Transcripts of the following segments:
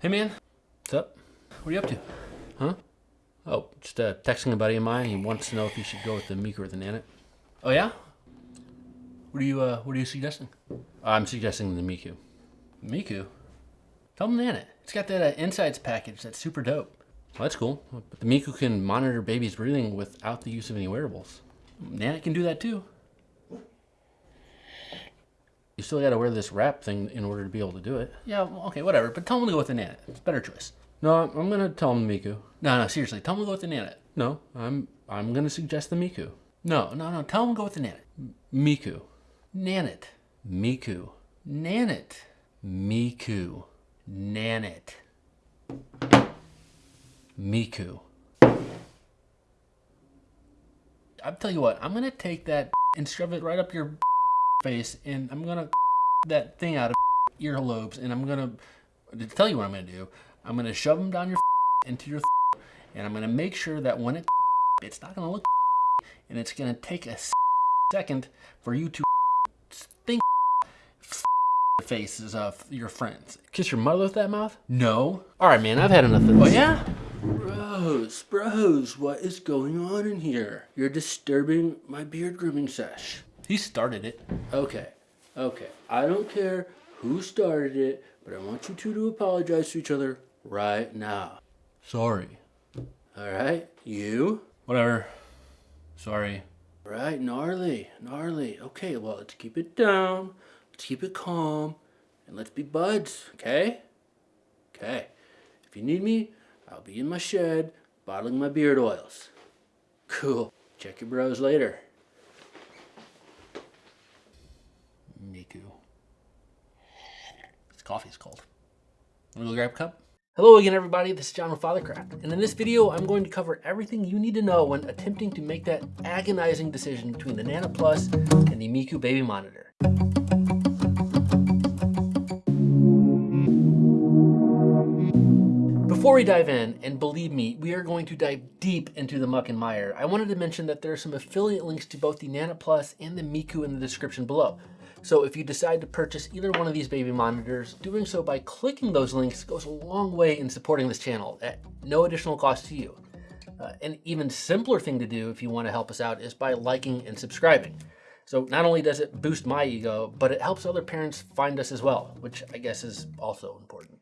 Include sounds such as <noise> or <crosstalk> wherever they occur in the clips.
Hey man, what's up? What are you up to? Huh? Oh, just uh, texting a buddy of mine. He wants to know if he should go with the Miku or the Nanit. Oh yeah? What are you uh, What are you suggesting? I'm suggesting the Miku. Miku? Tell them Nanit. It's got that uh, insights package that's super dope. Well, that's cool. But the Miku can monitor baby's breathing without the use of any wearables. Nanit can do that too. You still got to wear this wrap thing in order to be able to do it. Yeah, well, okay, whatever. But tell them to go with the Nanit. It's a better choice. No, I'm gonna tell them Miku. No, no, seriously, tell them to go with the Nanit. No, I'm I'm gonna suggest the Miku. No, no, no, tell them to go with the Nanit. M- Miku. Nanit. Miku. Nanit. Miku. Nanit. Miku. I'll tell you what, I'm gonna take that and shove it right up your face and I'm gonna <laughs> that thing out of <laughs> earlobes and I'm gonna to tell you what I'm gonna do. I'm gonna shove them down your <laughs> into your and I'm gonna make sure that when it it's not gonna look and it's gonna take a second for you to think the faces of your friends. Kiss your mother with that mouth? No. All right, man. I've had enough of this. Oh yeah. Bros, bros, what is going on in here? You're disturbing my beard grooming sesh. He started it. Okay, okay. I don't care who started it, but I want you two to apologize to each other right now. Sorry. All right, you? Whatever. Sorry. Right, gnarly, gnarly. Okay, well, let's keep it down. Let's keep it calm. And let's be buds, okay? Okay. If you need me, I'll be in my shed bottling my beard oils. Cool. Check your bros later. Miku. This coffee's cold. Wanna go grab a cup? Hello again everybody, this is John with Fathercraft, and in this video I'm going to cover everything you need to know when attempting to make that agonizing decision between the Nanit Plus and the Miku Baby Monitor. Before we dive in, and believe me, we are going to dive deep into the muck and mire, I wanted to mention that there are some affiliate links to both the Nanit Plus and the Miku in the description below. So if you decide to purchase either one of these baby monitors, doing so by clicking those links goes a long way in supporting this channel at no additional cost to you. Uh, an even simpler thing to do if you want to help us out is by liking and subscribing. So not only does it boost my ego, but it helps other parents find us as well, which I guess is also important.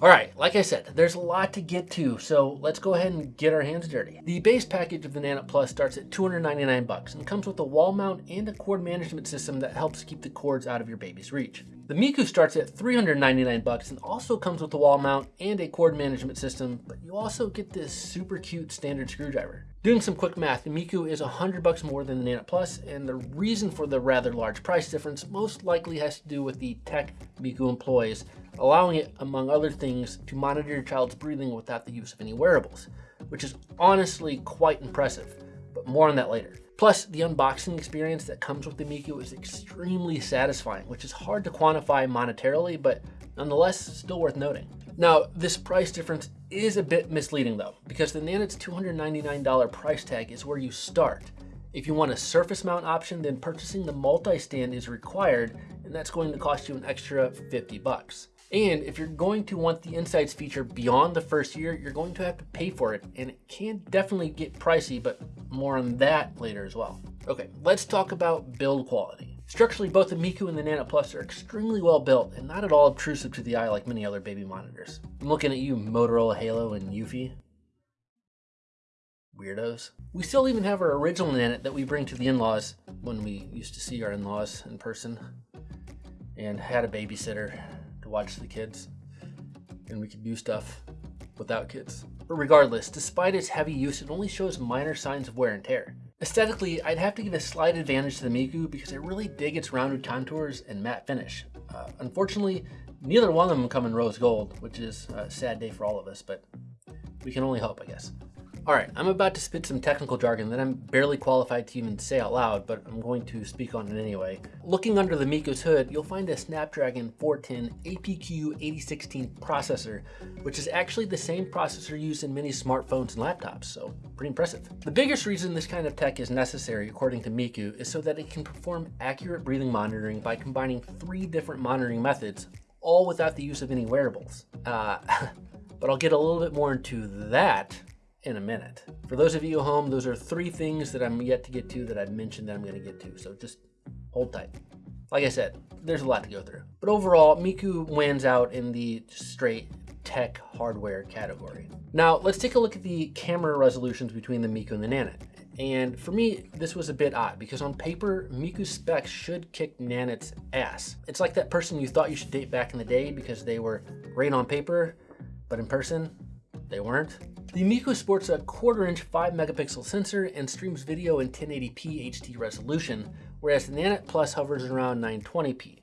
All right, like I said, there's a lot to get to, so let's go ahead and get our hands dirty. The base package of the Nanit Plus starts at 299 bucks and comes with a wall mount and a cord management system that helps keep the cords out of your baby's reach. The Miku starts at 399 bucks and also comes with a wall mount and a cord management system, but you also get this super cute standard screwdriver. Doing some quick math, the Miku is 100 bucks more than the Nanit Plus, and the reason for the rather large price difference most likely has to do with the tech Miku employs, allowing it, among other things, to monitor your child's breathing without the use of any wearables, which is honestly quite impressive, but more on that later. Plus, the unboxing experience that comes with the Miku is extremely satisfying, which is hard to quantify monetarily, but nonetheless, still worth noting. Now, this price difference is a bit misleading though, because the Nanit's $299 price tag is where you start. If you want a surface mount option, then purchasing the multi-stand is required, and that's going to cost you an extra 50 bucks. And if you're going to want the Insights feature beyond the first year, you're going to have to pay for it, and it can definitely get pricey, but more on that later as well. Okay, let's talk about build quality. Structurally, both the Miku and the Nanit Plus are extremely well built and not at all obtrusive to the eye like many other baby monitors. I'm looking at you, Motorola Halo and Eufy. Weirdos. We still even have our original Nanit that we bring to the in-laws when we used to see our in-laws in person and had a babysitter to watch the kids and we could do stuff without kids. But regardless, despite its heavy use, it only shows minor signs of wear and tear. Aesthetically, I'd have to give a slight advantage to the Miku because I really dig its rounded contours and matte finish. Uh, unfortunately, neither one of them come in rose gold, which is a sad day for all of us, but we can only hope, I guess. All right, I'm about to spit some technical jargon that I'm barely qualified to even say out loud, but I'm going to speak on it anyway. Looking under the Miku's hood, you'll find a Snapdragon 410 APQ 8016 processor, which is actually the same processor used in many smartphones and laptops, so pretty impressive. The biggest reason this kind of tech is necessary, according to Miku, is so that it can perform accurate breathing monitoring by combining three different monitoring methods all without the use of any wearables. Uh, <laughs> but I'll get a little bit more into that in a minute. For those of you at home, those are three things that I'm yet to get to that I've mentioned that I'm gonna get to. So just hold tight. Like I said, there's a lot to go through. But overall, Miku wins out in the straight tech hardware category. Now, let's take a look at the camera resolutions between the Miku and the Nanit. And for me, this was a bit odd because on paper, Miku's specs should kick Nanit's ass. It's like that person you thought you should date back in the day because they were great on paper, but in person, they weren't. The Miku sports a quarter inch 5 megapixel sensor and streams video in 1080p HD resolution, whereas the Nanit Plus hovers around 920p,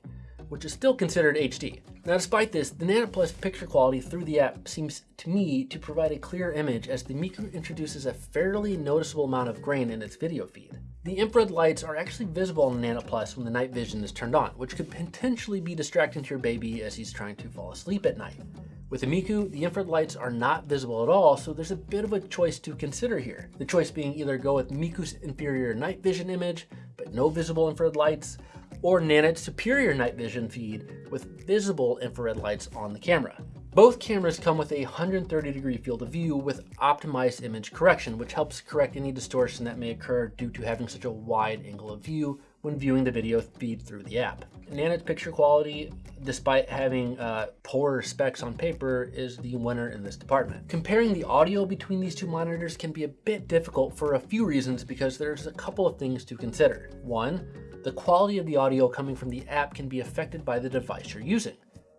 which is still considered HD. Now despite this, the Nanit Plus picture quality through the app seems to me to provide a clear image as the Miku introduces a fairly noticeable amount of grain in its video feed. The infrared lights are actually visible on the Nanit Plus when the night vision is turned on, which could potentially be distracting to your baby as he's trying to fall asleep at night. With the Miku, the infrared lights are not visible at all, so there's a bit of a choice to consider here. The choice being either go with Miku's inferior night vision image, but no visible infrared lights, or Nanit's superior night vision feed with visible infrared lights on the camera. Both cameras come with a 130 degree field of view with optimized image correction, which helps correct any distortion that may occur due to having such a wide angle of view when viewing the video feed through the app. Nanit's picture quality, despite having uh, poorer specs on paper, is the winner in this department. Comparing the audio between these two monitors can be a bit difficult for a few reasons because there's a couple of things to consider. One, the quality of the audio coming from the app can be affected by the device you're using.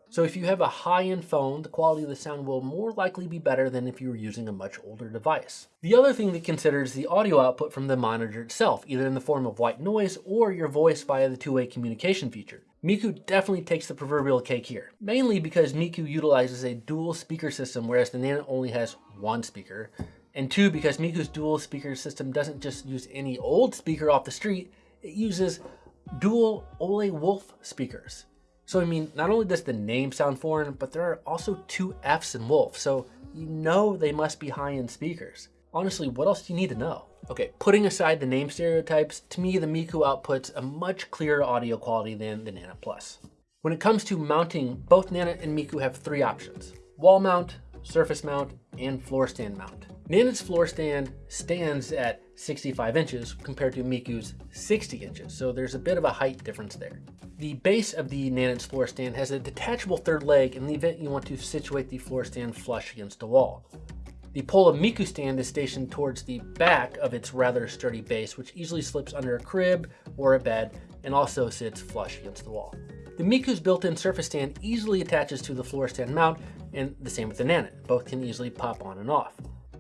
So if you have a high-end phone, the quality of the sound will more likely be better than if you were using a much older device. The other thing to consider is the audio output from the monitor itself, either in the form of white noise or your voice via the two-way communication feature. Miku definitely takes the proverbial cake here, mainly because Miku utilizes a dual speaker system whereas the Nanit only has one speaker, and two, because Miku's dual speaker system doesn't just use any old speaker off the street, it uses dual Ole Wolff speakers. So I mean, not only does the name sound foreign, but there are also two Fs in Wolff, so you know they must be high-end speakers. Honestly, what else do you need to know? Okay, putting aside the name stereotypes, to me the Miku outputs a much clearer audio quality than the Nanit Plus. When it comes to mounting, both Nanit and Miku have three options. Wall mount, surface mount, and floor stand mount. Nanit's floor stand stands at 65 inches compared to Miku's 60 inches, so there's a bit of a height difference there. The base of the Nanit's floor stand has a detachable third leg in the event you want to situate the floor stand flush against the wall. The pole of Miku stand is stationed towards the back of its rather sturdy base, which easily slips under a crib or a bed and also sits flush against the wall. The Miku's built-in surface stand easily attaches to the floor stand mount, and the same with the Nanit. Both can easily pop on and off.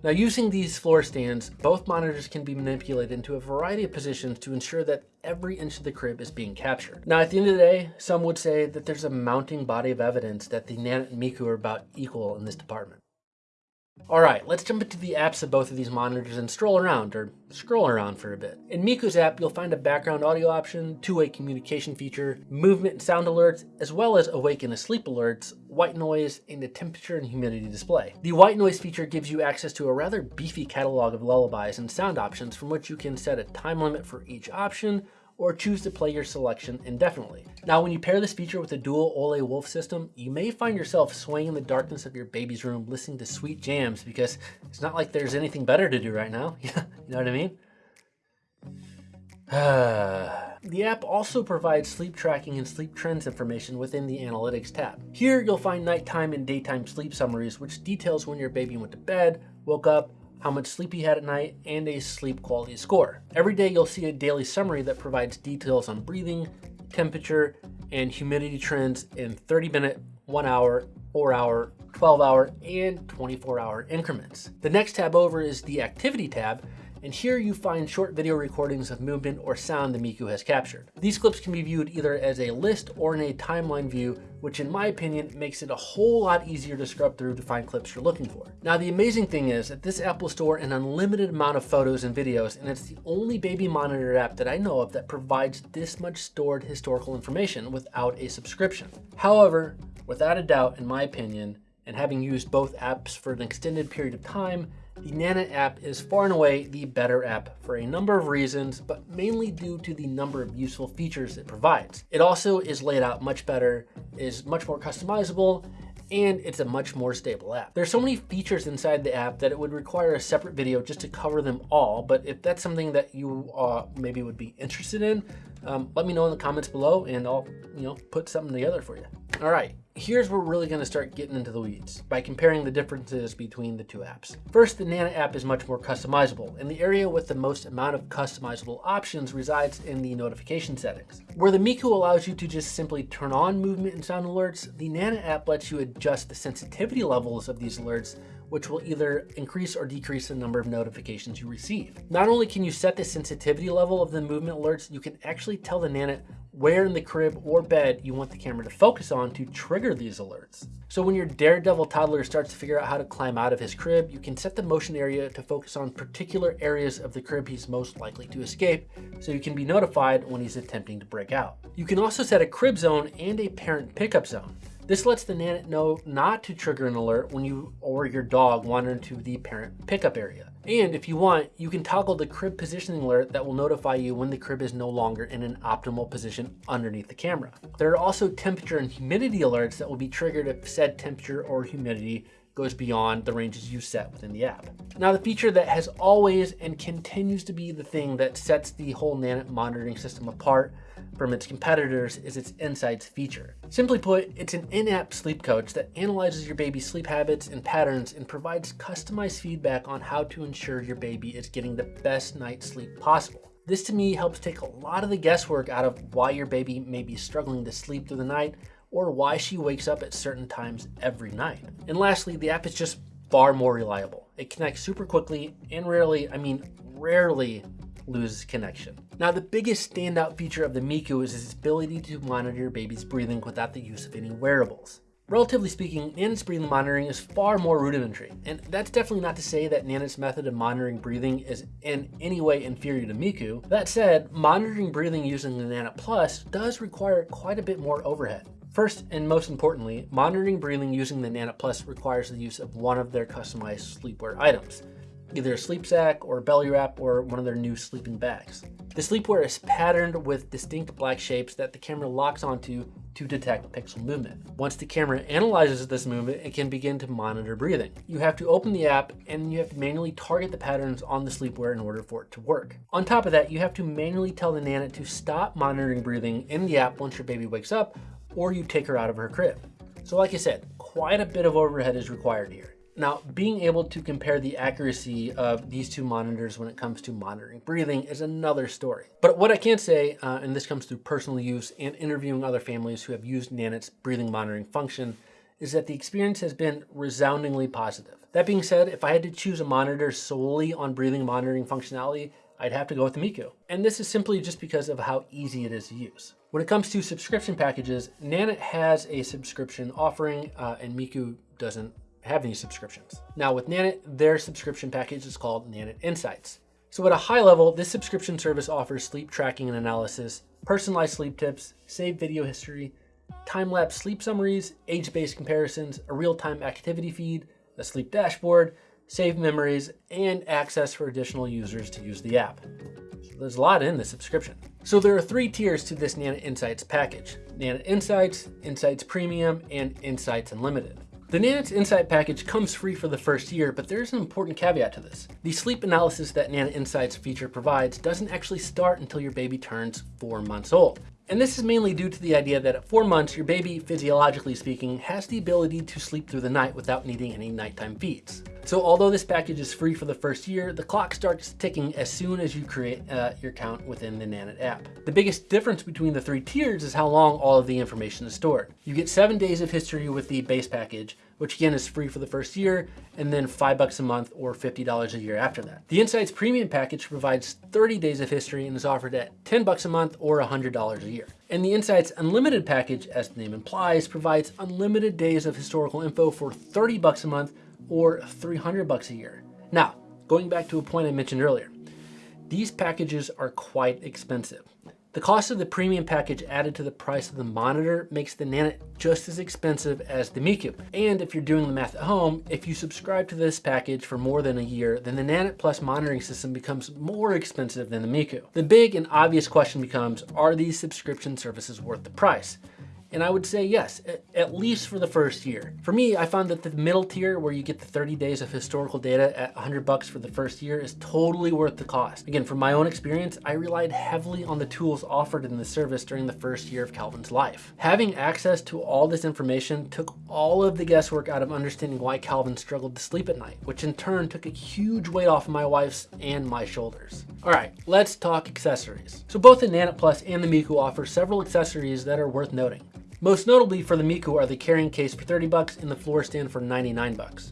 Now using these floor stands, both monitors can be manipulated into a variety of positions to ensure that every inch of the crib is being captured. Now at the end of the day, some would say that there's a mounting body of evidence that the Nanit and Miku are about equal in this department. All right, let's jump into the apps of both of these monitors and stroll around, or scroll around for a bit. In Miku's app, you'll find a background audio option, two-way communication feature, movement and sound alerts, as well as awake and asleep alerts, white noise, and a temperature and humidity display. The white noise feature gives you access to a rather beefy catalog of lullabies and sound options from which you can set a time limit for each option, or choose to play your selection indefinitely. Now, when you pair this feature with the dual Ole Wolff system, you may find yourself swaying in the darkness of your baby's room listening to sweet jams because it's not like there's anything better to do right now. <laughs> you know what I mean? <sighs> the app also provides sleep tracking and sleep trends information within the Analytics tab. Here, you'll find nighttime and daytime sleep summaries, which details when your baby went to bed, woke up, how much sleep you had at night, and a sleep quality score. Every day you'll see a daily summary that provides details on breathing, temperature, and humidity trends in 30 minute, 1 hour, 4 hour, 12 hour, and 24 hour increments. The next tab over is the activity tab, and here you find short video recordings of movement or sound the Miku has captured. These clips can be viewed either as a list or in a timeline view, which in my opinion makes it a whole lot easier to scrub through to find clips you're looking for. Now the amazing thing is that this app will store an unlimited amount of photos and videos, and it's the only baby monitor app that I know of that provides this much stored historical information without a subscription. However, without a doubt, in my opinion, and having used both apps for an extended period of time, the Nanit app is far and away the better app for a number of reasons, but mainly due to the number of useful features it provides. It also is laid out much better, is much more customizable, and it's a much more stable app. There's so many features inside the app that it would require a separate video just to cover them all, but if that's something that you uh, maybe would be interested in, um, let me know in the comments below and I'll you know put something together for you. All right, here's where we're really going to start getting into the weeds by comparing the differences between the two apps. First, the Nanit app is much more customizable, and the area with the most amount of customizable options resides in the notification settings. Where the Miku allows you to just simply turn on movement and sound alerts, the Nanit app lets you adjust the sensitivity levels of these alerts which will either increase or decrease the number of notifications you receive. Not only can you set the sensitivity level of the movement alerts, you can actually tell the Nanit where in the crib or bed you want the camera to focus on to trigger these alerts. So when your daredevil toddler starts to figure out how to climb out of his crib, you can set the motion area to focus on particular areas of the crib he's most likely to escape, so you can be notified when he's attempting to break out. You can also set a crib zone and a parent pickup zone. This lets the Nanit know not to trigger an alert when you or your dog wander into the parent pickup area. And if you want, you can toggle the crib positioning alert that will notify you when the crib is no longer in an optimal position underneath the camera. There are also temperature and humidity alerts that will be triggered if said temperature or humidity goes beyond the ranges you set within the app. Now the feature that has always and continues to be the thing that sets the whole Nanit monitoring system apart from its competitors is its Insights feature. Simply put, it's an in-app sleep coach that analyzes your baby's sleep habits and patterns and provides customized feedback on how to ensure your baby is getting the best night's sleep possible. This to me helps take a lot of the guesswork out of why your baby may be struggling to sleep through the night or why she wakes up at certain times every night. And lastly, the app is just far more reliable. It connects super quickly and rarely, I mean rarely, loses connection. Now the biggest standout feature of the Miku is its ability to monitor your baby's breathing without the use of any wearables. Relatively speaking, Nanit's breathing monitoring is far more rudimentary, and that's definitely not to say that Nanit's method of monitoring breathing is in any way inferior to Miku. That said, monitoring breathing using the Nanit Plus does require quite a bit more overhead. First, and most importantly, monitoring breathing using the Nanit Plus requires the use of one of their customized sleepwear items either a sleep sack or a belly wrap or one of their new sleeping bags. The sleepwear is patterned with distinct black shapes that the camera locks onto to detect pixel movement. Once the camera analyzes this movement, it can begin to monitor breathing. You have to open the app and you have to manually target the patterns on the sleepwear in order for it to work. On top of that, you have to manually tell the Nanit to stop monitoring breathing in the app once your baby wakes up or you take her out of her crib. So like I said, quite a bit of overhead is required here. Now, being able to compare the accuracy of these two monitors when it comes to monitoring breathing is another story. But what I can say, uh, and this comes through personal use and interviewing other families who have used Nanit's breathing monitoring function, is that the experience has been resoundingly positive. That being said, if I had to choose a monitor solely on breathing monitoring functionality, I'd have to go with the Miku. And this is simply just because of how easy it is to use. When it comes to subscription packages, Nanit has a subscription offering uh, and Miku doesn't have any subscriptions. Now with Nanit, their subscription package is called Nanit Insights. So at a high level, this subscription service offers sleep tracking and analysis, personalized sleep tips, saved video history, time-lapse sleep summaries, age-based comparisons, a real-time activity feed, a sleep dashboard, saved memories, and access for additional users to use the app. So there's a lot in the subscription. So there are three tiers to this Nanit Insights package. Nanit Insights, Insights Premium, and Insights Unlimited. The Nanit Insight package comes free for the first year, but there's an important caveat to this. The sleep analysis that Nanit Insights feature provides doesn't actually start until your baby turns four months old. And this is mainly due to the idea that at four months, your baby, physiologically speaking, has the ability to sleep through the night without needing any nighttime feeds. So although this package is free for the first year, the clock starts ticking as soon as you create uh, your account within the Nanit app. The biggest difference between the three tiers is how long all of the information is stored. You get seven days of history with the base package, which again is free for the first year, and then five bucks a month or $50 a year after that. The Insights Premium package provides 30 days of history and is offered at 10 bucks a month or $100 a year. And the Insights Unlimited package, as the name implies, provides unlimited days of historical info for 30 bucks a month or 300 bucks a year. Now, going back to a point I mentioned earlier, these packages are quite expensive. The cost of the premium package added to the price of the monitor makes the Nanit just as expensive as the Miku. And if you're doing the math at home, if you subscribe to this package for more than a year, then the Nanit Plus monitoring system becomes more expensive than the Miku. The big and obvious question becomes, are these subscription services worth the price? And I would say yes, at least for the first year. For me, I found that the middle tier where you get the 30 days of historical data at 100 bucks for the first year is totally worth the cost. Again, from my own experience, I relied heavily on the tools offered in the service during the first year of Calvin's life. Having access to all this information took all of the guesswork out of understanding why Calvin struggled to sleep at night, which in turn took a huge weight off my wife's and my shoulders. All right, let's talk accessories. So both the Nanit Plus and the Miku offer several accessories that are worth noting. Most notably for the Miku are the carrying case for 30 bucks and the floor stand for 99 bucks.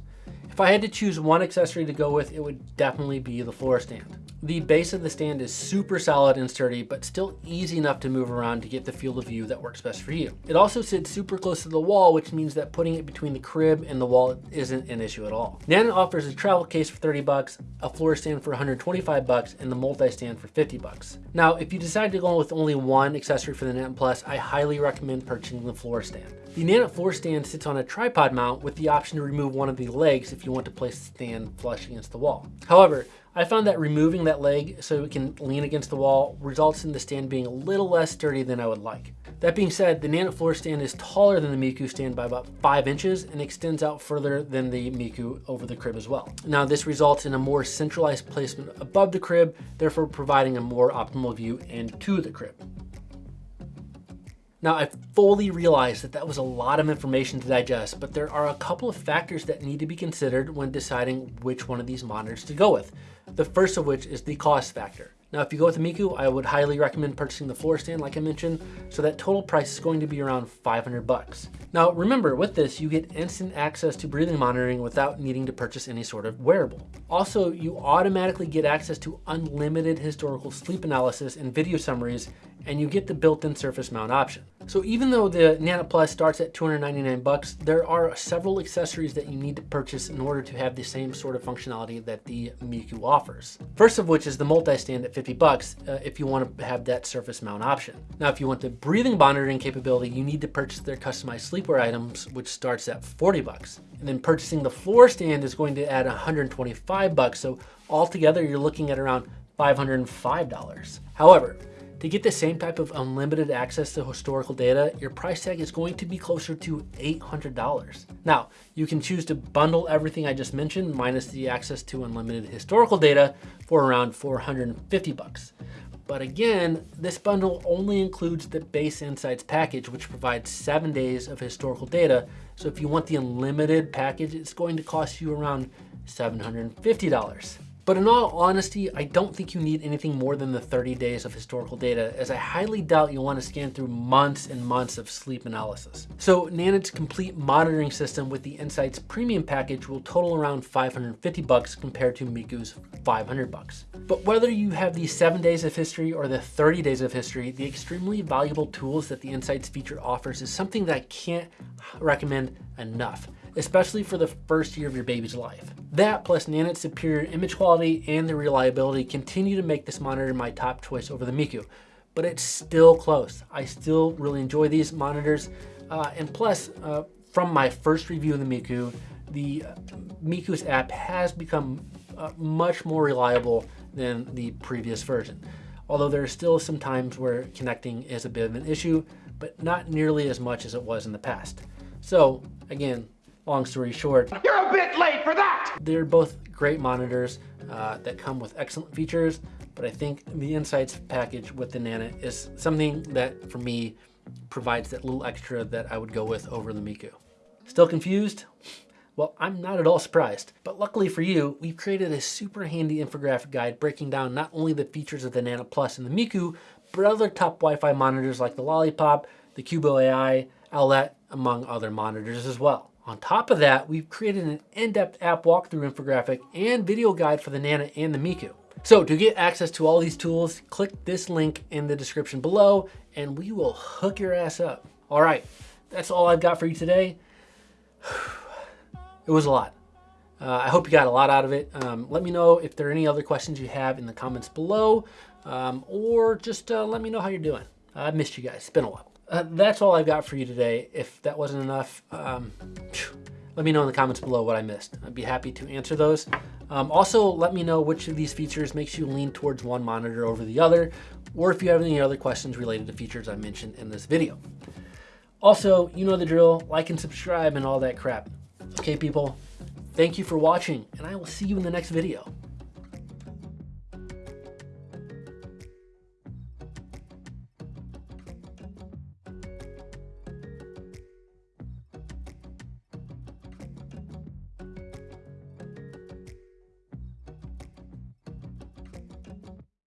If I had to choose one accessory to go with, it would definitely be the floor stand. The base of the stand is super solid and sturdy, but still easy enough to move around to get the field of view that works best for you. It also sits super close to the wall, which means that putting it between the crib and the wall isn't an issue at all. Nanit offers a travel case for 30 bucks, a floor stand for 125 bucks, and the multi-stand for 50 bucks. Now, if you decide to go with only one accessory for the Nanit Plus, I highly recommend purchasing the floor stand. The Nanit floor stand sits on a tripod mount with the option to remove one of the legs if you want to place the stand flush against the wall. However, I found that removing that leg so it can lean against the wall results in the stand being a little less sturdy than I would like. That being said, the Nanit floor stand is taller than the Miku stand by about 5 inches and extends out further than the Miku over the crib as well. Now this results in a more centralized placement above the crib, therefore providing a more optimal view into the crib. Now, I fully realize that that was a lot of information to digest, but there are a couple of factors that need to be considered when deciding which one of these monitors to go with. The first of which is the cost factor. Now, if you go with the Miku, I would highly recommend purchasing the floor stand, like I mentioned, so that total price is going to be around 500 bucks. Now, remember, with this, you get instant access to breathing monitoring without needing to purchase any sort of wearable. Also, you automatically get access to unlimited historical sleep analysis and video summaries, and you get the built-in surface mount option. So even though the Nanit Plus starts at 299 bucks, there are several accessories that you need to purchase in order to have the same sort of functionality that the Miku offers. First of which is the multi-stand at 50 bucks uh, if you want to have that surface mount option. Now, if you want the breathing monitoring capability, you need to purchase their customized sleepwear items, which starts at 40 bucks. And then purchasing the floor stand is going to add 125 bucks. So altogether, you're looking at around $505. However, to get the same type of unlimited access to historical data, your price tag is going to be closer to $800. Now, you can choose to bundle everything I just mentioned minus the access to unlimited historical data for around 450 bucks. But again, this bundle only includes the base insights package, which provides seven days of historical data. So if you want the unlimited package, it's going to cost you around $750. But in all honesty, I don't think you need anything more than the 30 days of historical data, as I highly doubt you'll want to scan through months and months of sleep analysis. So Nanit's complete monitoring system with the Insights premium package will total around 550 bucks compared to Miku's 500 bucks. But whether you have the seven days of history or the 30 days of history, the extremely valuable tools that the Insights feature offers is something that I can't recommend enough especially for the first year of your baby's life. That plus Nanit's superior image quality and the reliability continue to make this monitor my top choice over the Miku, but it's still close. I still really enjoy these monitors. Uh, and plus, uh, from my first review of the Miku, the uh, Miku's app has become uh, much more reliable than the previous version. Although there are still some times where connecting is a bit of an issue, but not nearly as much as it was in the past. So again, long story short, you're a bit late for that. They're both great monitors uh, that come with excellent features, but I think the Insights package with the Nanit is something that for me provides that little extra that I would go with over the Miku. Still confused? Well, I'm not at all surprised, but luckily for you, we've created a super handy infographic guide breaking down not only the features of the Nanit Plus and the Miku, but other top Wi-Fi monitors like the Lollipop, the Cubo AI, Owlet, among other monitors as well. On top of that, we've created an in-depth app walkthrough infographic and video guide for the Nanit and the Miku. So to get access to all these tools, click this link in the description below and we will hook your ass up. All right, that's all I've got for you today. <sighs> It was a lot. Uh, I hope you got a lot out of it. Um, let me know if there are any other questions you have in the comments below um, or just uh, let me know how you're doing. I've missed you guys. It's been a while uh, that's all I've got for you today. If that wasn't enough, um, let me know in the comments below what I missed. I'd be happy to answer those. Um, also, let me know which of these features makes you lean towards one monitor over the other, or if you have any other questions related to features I mentioned in this video. Also, you know the drill, like and subscribe and all that crap. Okay, people, thank you for watching, and I will see you in the next video.